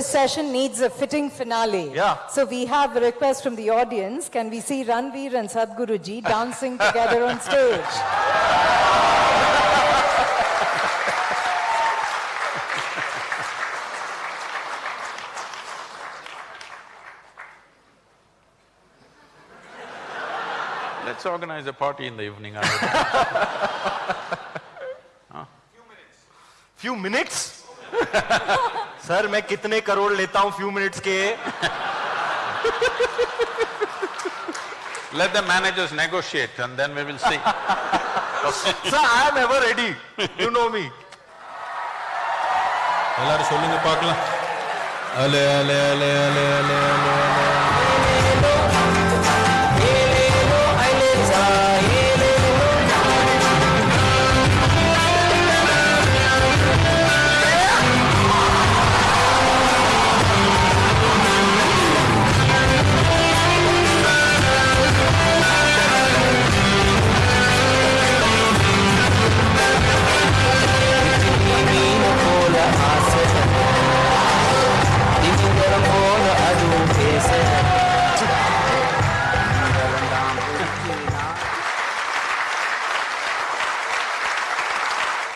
this session needs a fitting finale. Yeah. So we have a request from the audience. Can we see Ranveer and Sadhguruji dancing together on stage? Let's organize a party in the evening. huh? Few minutes. Few minutes? Sir मैं कितने करोड़ लेता हूं few minutes के Let the managers negotiate and then we will see. Sir I am ever ready you know me எல்லாரும் சொல்லுங்க பார்க்கலாம் அலே அலே அலே அலே அலே அலே அலே